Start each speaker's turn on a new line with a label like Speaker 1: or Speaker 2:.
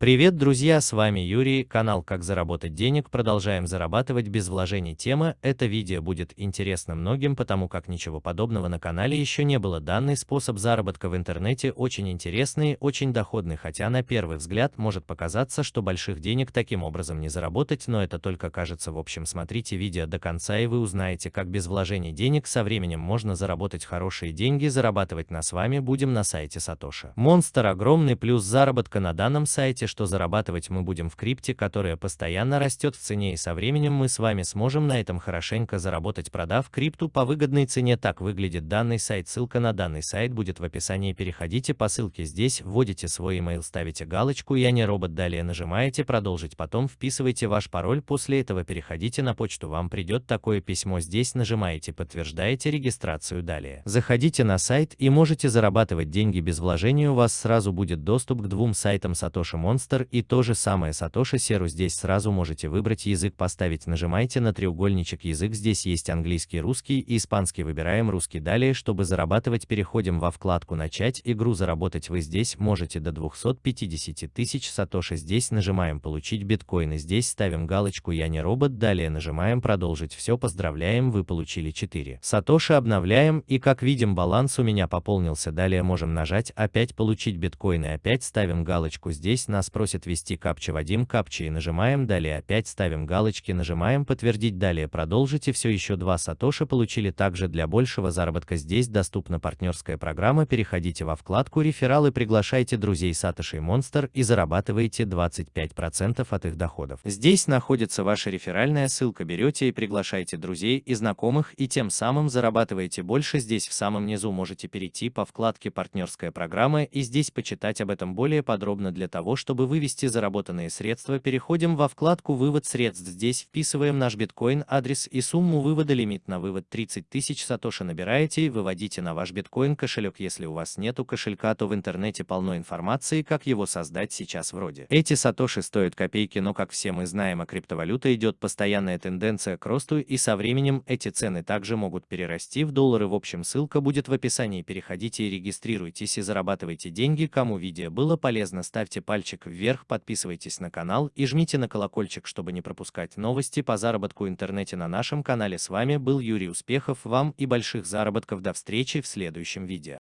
Speaker 1: Привет, друзья, с вами Юрий, канал Как заработать денег, продолжаем зарабатывать без вложений. Тема, это видео будет интересно многим, потому как ничего подобного на канале еще не было. Данный способ заработка в интернете очень интересный, очень доходный, хотя на первый взгляд может показаться, что больших денег таким образом не заработать, но это только кажется. В общем, смотрите видео до конца и вы узнаете, как без вложений денег со временем можно заработать хорошие деньги, зарабатывать на с вами будем на сайте Сатоши. Монстр огромный плюс заработка на данном сайте что зарабатывать мы будем в крипте, которая постоянно растет в цене и со временем мы с вами сможем на этом хорошенько заработать, продав крипту по выгодной цене. Так выглядит данный сайт. Ссылка на данный сайт будет в описании. Переходите по ссылке здесь, вводите свой email, ставите галочку «Я не робот», далее нажимаете «Продолжить», потом вписываете ваш пароль, после этого переходите на почту, вам придет такое письмо, здесь нажимаете «Подтверждаете регистрацию», далее заходите на сайт и можете зарабатывать деньги без вложения, у вас сразу будет доступ к двум сайтам Satoshi Mon Monster и то же самое Satoshi Serу здесь сразу можете выбрать язык поставить нажимайте на треугольничек язык здесь есть английский русский и испанский выбираем русский далее чтобы зарабатывать переходим во вкладку начать игру заработать вы здесь можете до 250 тысяч Сатоши здесь нажимаем получить биткоины здесь ставим галочку я не робот далее нажимаем продолжить все поздравляем вы получили 4 Сатоши обновляем и как видим баланс у меня пополнился. Далее можем нажать опять получить биткоины опять ставим галочку здесь нас нас просит ввести капча Вадим капча и нажимаем далее опять ставим галочки нажимаем подтвердить далее продолжите все еще два сатоши получили также для большего заработка здесь доступна партнерская программа переходите во вкладку рефералы приглашайте друзей Сатоши и Монстр и зарабатываете 25% от их доходов. Здесь находится ваша реферальная ссылка берете и приглашайте друзей и знакомых и тем самым зарабатываете больше здесь в самом низу можете перейти по вкладке партнерская программа и здесь почитать об этом более подробно для того чтобы чтобы вывести заработанные средства, переходим во вкладку «Вывод средств». Здесь вписываем наш биткоин, адрес и сумму вывода. Лимит на вывод 30 тысяч сатоши набираете и выводите на ваш биткоин кошелек. Если у вас нету кошелька, то в интернете полно информации, как его создать сейчас вроде. Эти сатоши стоят копейки, но как все мы знаем, о криптовалюте идет постоянная тенденция к росту и со временем эти цены также могут перерасти в доллары. В общем, ссылка будет в описании. Переходите и регистрируйтесь и зарабатывайте деньги. Кому видео было полезно, ставьте пальчик вверх, подписывайтесь на канал и жмите на колокольчик, чтобы не пропускать новости по заработку в интернете на нашем канале. С вами был Юрий Успехов, вам и больших заработков. До встречи в следующем видео.